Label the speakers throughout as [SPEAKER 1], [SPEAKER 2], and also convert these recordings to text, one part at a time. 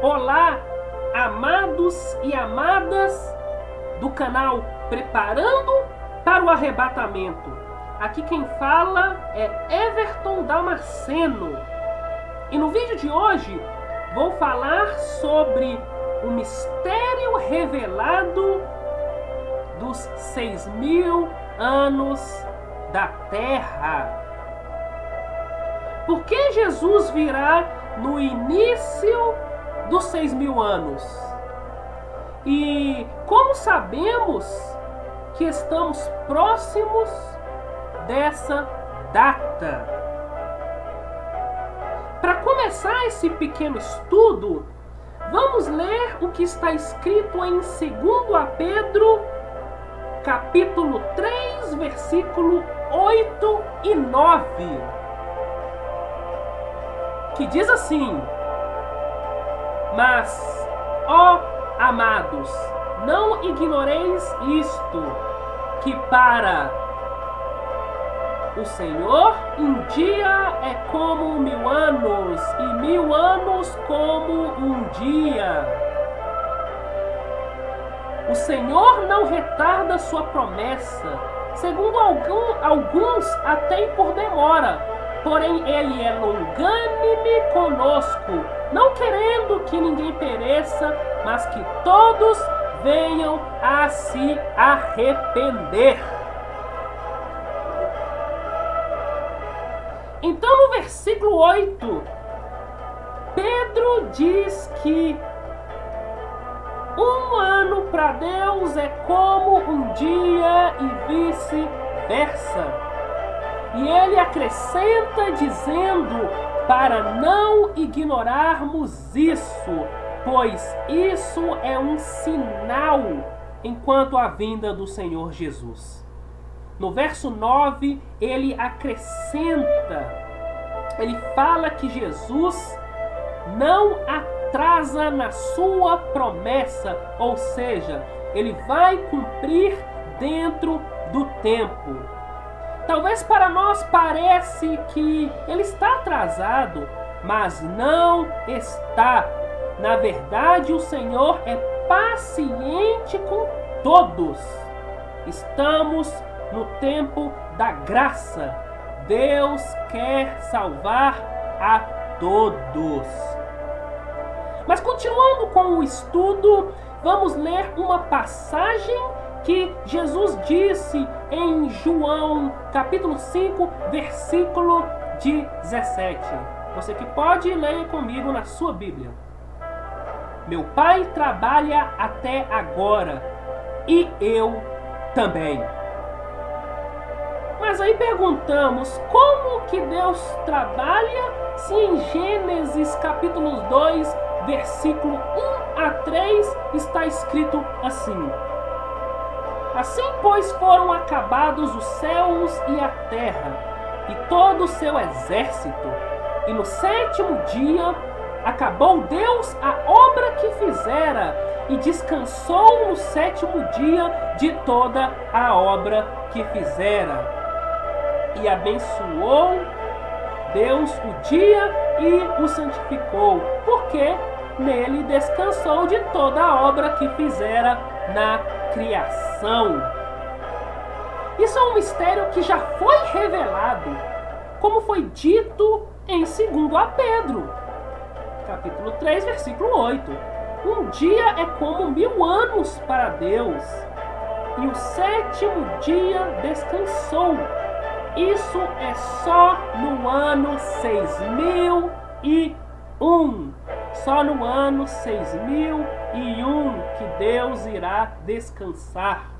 [SPEAKER 1] Olá, amados e amadas do canal Preparando para o Arrebatamento. Aqui quem fala é Everton Damasceno. E no vídeo de hoje vou falar sobre o mistério revelado dos seis mil anos da Terra. Por que Jesus virá no início dos seis mil anos? E como sabemos que estamos próximos dessa data? Para começar esse pequeno estudo, vamos ler o que está escrito em 2 Pedro, capítulo 3, versículo 8 e 9 que diz assim: Mas, ó amados, não ignoreis isto, que para o Senhor um dia é como mil anos, e mil anos como um dia. O Senhor não retarda sua promessa, segundo algum, alguns até por demora Porém, ele é longânime conosco, não querendo que ninguém pereça, mas que todos venham a se arrepender. Então, no versículo 8, Pedro diz que um ano para Deus é como um dia e vice-versa. E ele acrescenta dizendo para não ignorarmos isso, pois isso é um sinal enquanto a vinda do Senhor Jesus. No verso 9, ele acrescenta, ele fala que Jesus não atrasa na sua promessa, ou seja, ele vai cumprir dentro do tempo. Talvez para nós parece que ele está atrasado, mas não está. Na verdade, o Senhor é paciente com todos. Estamos no tempo da graça. Deus quer salvar a todos. Mas continuando com o estudo, vamos ler uma passagem que Jesus disse em João capítulo 5, versículo 17. Você que pode ler comigo na sua Bíblia. Meu pai trabalha até agora e eu também. Mas aí perguntamos, como que Deus trabalha se em Gênesis capítulo 2, versículo 1 a 3 está escrito assim: Assim, pois, foram acabados os céus e a terra, e todo o seu exército. E no sétimo dia acabou Deus a obra que fizera, e descansou no sétimo dia de toda a obra que fizera. E abençoou Deus o dia e o santificou, porque nele descansou de toda a obra que fizera na criação. Isso é um mistério que já foi revelado, como foi dito em 2 a Pedro, capítulo 3, versículo 8. Um dia é como mil anos para Deus, e o sétimo dia descansou. Isso é só no ano 6001. Só no ano 6001 que Deus irá descansar.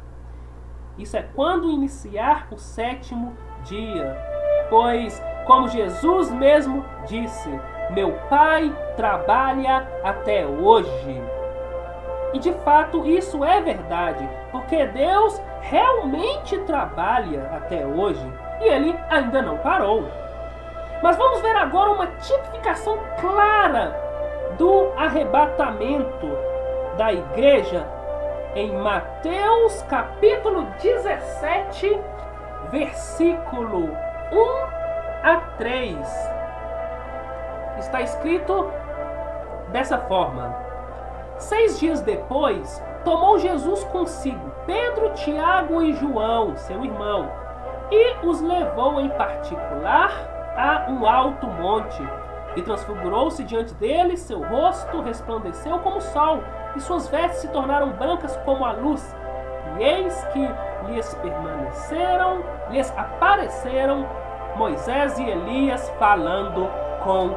[SPEAKER 1] Isso é quando iniciar o sétimo dia. Pois, como Jesus mesmo disse, meu Pai trabalha até hoje. E de fato isso é verdade, porque Deus realmente trabalha até hoje e ele ainda não parou. Mas vamos ver agora uma tipificação clara do arrebatamento da igreja em Mateus capítulo 17, versículo 1 a 3. Está escrito: dessa forma: Seis dias depois, tomou Jesus consigo Pedro, Tiago e João, seu irmão, e os levou em particular a um alto monte. E transfigurou-se diante deles, seu rosto resplandeceu como o sol, e suas vestes se tornaram brancas como a luz. E eis que lhes permaneceram, lhes apareceram Moisés e Elias falando com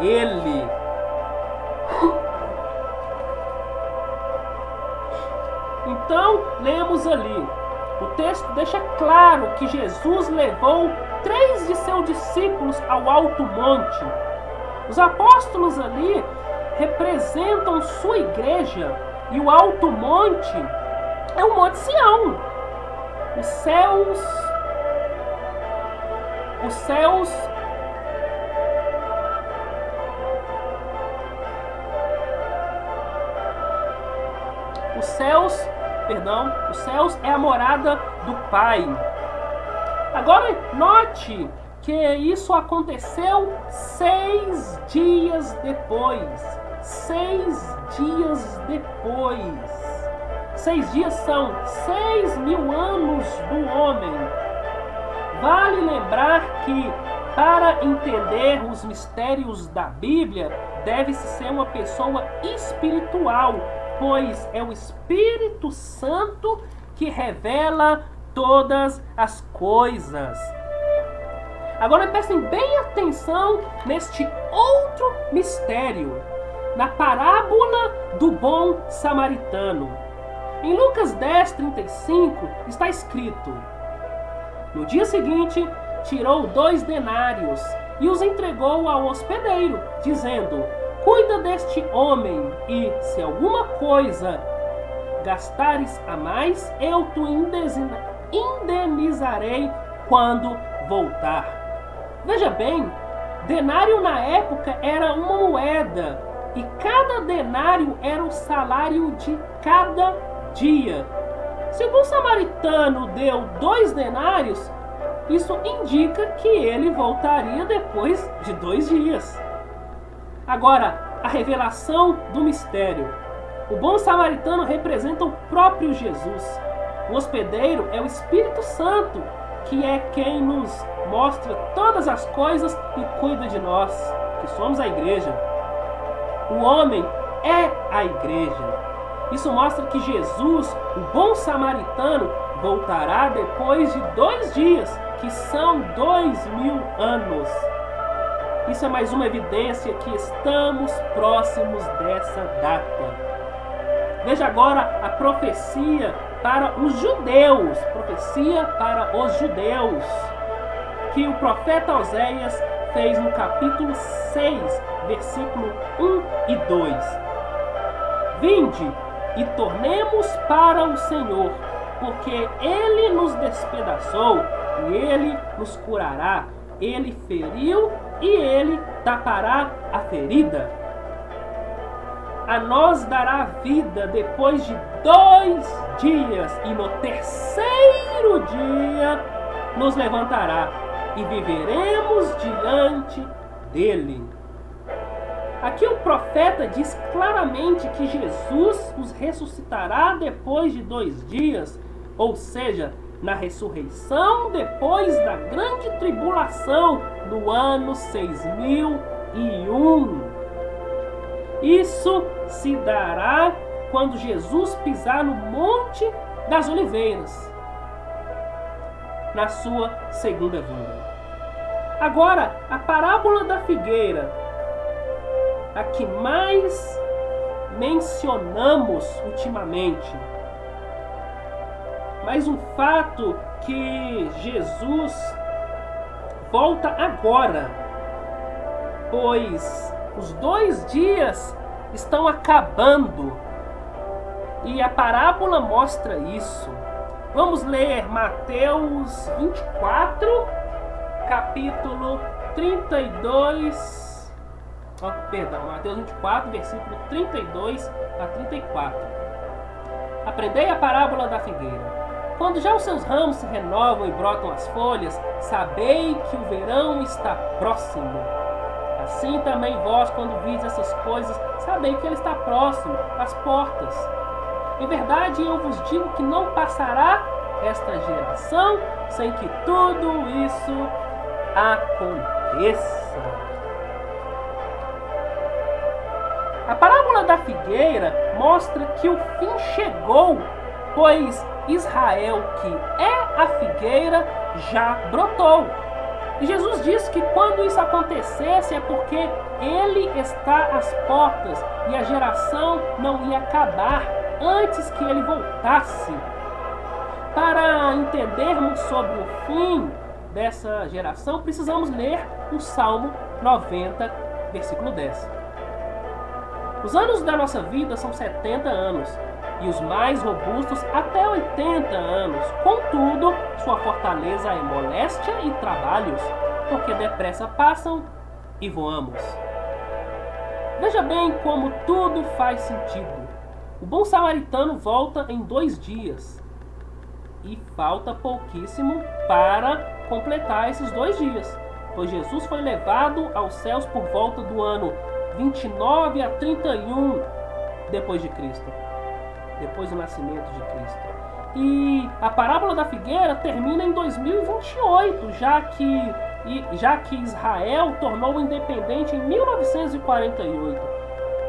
[SPEAKER 1] ele. Então, lemos ali. O texto deixa claro que Jesus levou três de seus discípulos ao alto monte. Os apóstolos ali representam sua igreja e o alto monte é o Monte Sião. Os céus os céus os céus, perdão, os céus é a morada do Pai. Agora note que isso aconteceu seis dias depois. Seis dias depois. Seis dias são seis mil anos do homem. Vale lembrar que, para entender os mistérios da Bíblia, deve-se ser uma pessoa espiritual, pois é o Espírito Santo que revela todas as coisas. Agora prestem bem atenção neste outro mistério, na parábola do bom samaritano. Em Lucas 10, 35 está escrito: No dia seguinte, tirou dois denários e os entregou ao hospedeiro, dizendo: Cuida deste homem, e se alguma coisa gastares a mais, eu te indenizarei quando voltar. Veja bem, denário na época era uma moeda e cada denário era o salário de cada dia. Se o bom samaritano deu dois denários, isso indica que ele voltaria depois de dois dias. Agora, a revelação do mistério. O bom samaritano representa o próprio Jesus. O hospedeiro é o Espírito Santo, que é quem nos mostra todas as coisas e cuida de nós, que somos a igreja. O homem é a igreja. Isso mostra que Jesus, o bom samaritano, voltará depois de dois dias, que são dois mil anos. Isso é mais uma evidência que estamos próximos dessa data. Veja agora a profecia para os judeus, profecia para os judeus, que o profeta Oséias fez no capítulo 6, versículo 1 e 2. Vinde, e tornemos para o Senhor, porque Ele nos despedaçou e Ele nos curará. Ele feriu e Ele tapará a ferida. A nós dará vida depois de dois dias, e no terceiro dia nos levantará, e viveremos diante dele. Aqui o profeta diz claramente que Jesus os ressuscitará depois de dois dias, ou seja, na ressurreição depois da grande tribulação do ano 6001. Isso se dará quando Jesus pisar no Monte das Oliveiras, na sua segunda vinda. Agora, a parábola da figueira a que mais mencionamos ultimamente. Mas um fato que Jesus volta agora, pois os dois dias estão acabando e a parábola mostra isso. Vamos ler Mateus 24, capítulo 32 oh, perdão, Mateus 24, versículo 32 a 34. Aprendei a parábola da figueira. Quando já os seus ramos se renovam e brotam as folhas, sabei que o verão está próximo. Assim também vós, quando vides essas coisas, sabei que ele está próximo, às portas. Em verdade, eu vos digo que não passará esta geração sem que tudo isso aconteça. A parábola da figueira mostra que o fim chegou, pois Israel, que é a figueira, já brotou. E Jesus disse que quando isso acontecesse é porque ele está às portas e a geração não ia acabar antes que ele voltasse. Para entendermos sobre o fim dessa geração, precisamos ler o Salmo 90, versículo 10. Os anos da nossa vida são 70 anos e os mais robustos até 80 anos. Contudo, sua fortaleza é moléstia e trabalhos, porque depressa passam e voamos. Veja bem como tudo faz sentido. O bom samaritano volta em dois dias e falta pouquíssimo para completar esses dois dias, pois Jesus foi levado aos céus por volta do ano 29 a 31 depois de Cristo depois do nascimento de Cristo. E a parábola da figueira termina em 2028, já que, já que Israel tornou independente em 1948.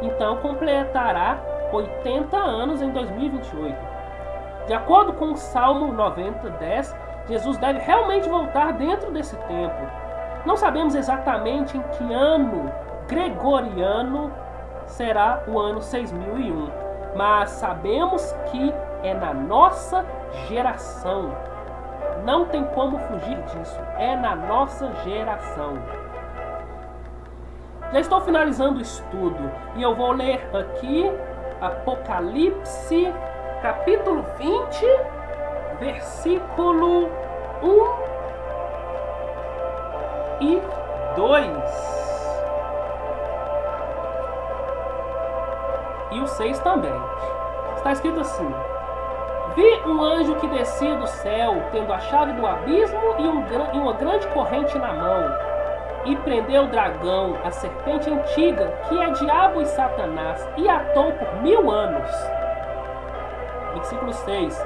[SPEAKER 1] Então completará 80 anos em 2028. De acordo com o Salmo 90, 10, Jesus deve realmente voltar dentro desse tempo. Não sabemos exatamente em que ano gregoriano será o ano 6001 mas sabemos que é na nossa geração. Não tem como fugir disso. É na nossa geração. Já estou finalizando o estudo e eu vou ler aqui Apocalipse, capítulo 20, versículo 1 e 2. e o 6 também. Está escrito assim: Vi um anjo que descia do céu, tendo a chave do abismo e, um, e uma grande corrente na mão, e prendeu o dragão, a serpente antiga, que é diabo e Satanás, e atou por mil anos. Versículo 6: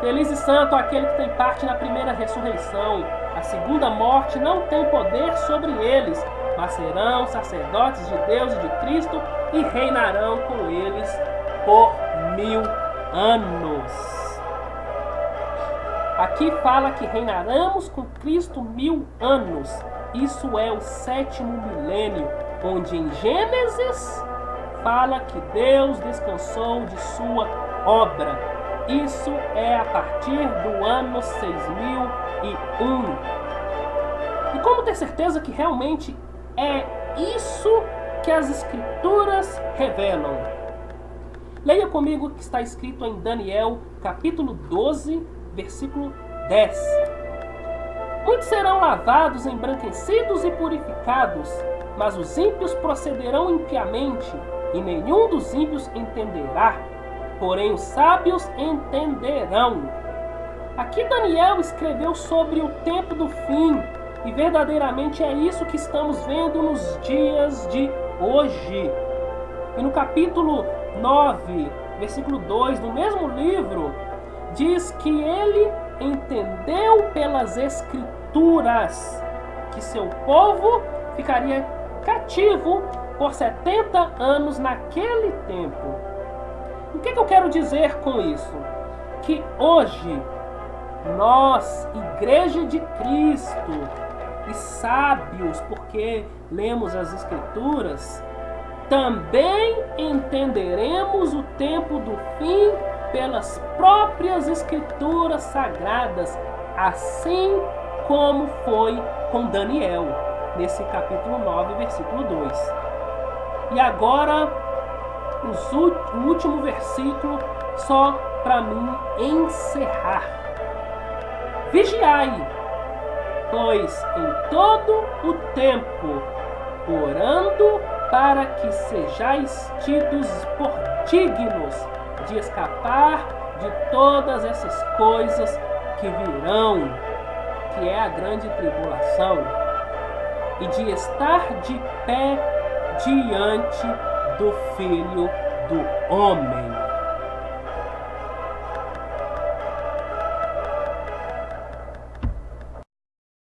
[SPEAKER 1] Feliz e santo aquele que tem parte na primeira ressurreição. A segunda morte não tem poder sobre eles, mas serão sacerdotes de Deus e de Cristo e reinarão com eles por mil anos. Aqui fala que reinaremos com Cristo mil anos. Isso é o sétimo milênio, onde em Gênesis fala que Deus descansou de sua obra. Isso é a partir do ano 6001. E como ter certeza que realmente é isso que as Escrituras revelam. Leia comigo o que está escrito em Daniel, capítulo 12, versículo 10. Muitos serão lavados, embranquecidos e purificados, mas os ímpios procederão impiamente, e nenhum dos ímpios entenderá, porém os sábios entenderão. Aqui Daniel escreveu sobre o tempo do fim, e verdadeiramente é isso que estamos vendo nos dias de hoje. E no capítulo 9, versículo 2 do mesmo livro, diz que ele entendeu pelas escrituras que seu povo ficaria cativo por 70 anos naquele tempo. O que, que eu quero dizer com isso? Que hoje nós, Igreja de Cristo, e sábios, porque lemos as Escrituras, também entenderemos o tempo do fim pelas próprias Escrituras sagradas, assim como foi com Daniel, nesse capítulo 9, versículo 2. E agora, o último versículo, só para mim encerrar. Vigiai, pois em todo o tempo, orando para que sejais tidos por dignos de escapar de todas essas coisas que virão, que é a grande tribulação. e de estar de pé diante do Filho do Homem.